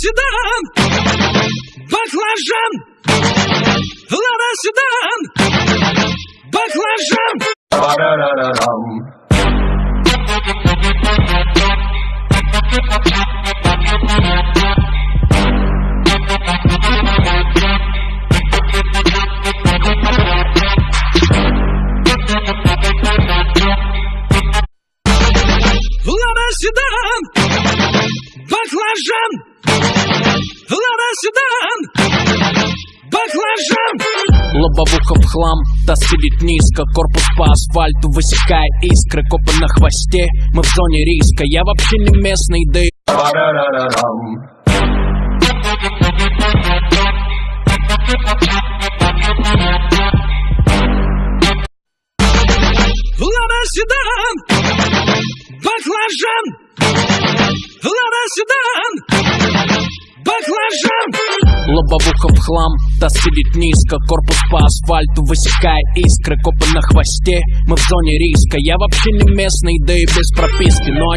седан, баклажан, Лада седан, баклажан. Ba-da-da-da-dum. Лада седан, баклажан, Лада седан, баклажан. Лобовуха в хлам, таз сидит низко. Корпус по асфальту высекая искры. Копы на хвосте, мы в зоне риска. Я вообще не местный, да и. Лада седан, баклажан, Лобовуха в хлам, таз сидит низко. Корпус по асфальту высекая искры. Копы на хвосте, мы в зоне риска. Я вообще не местный, да и без прописки. Но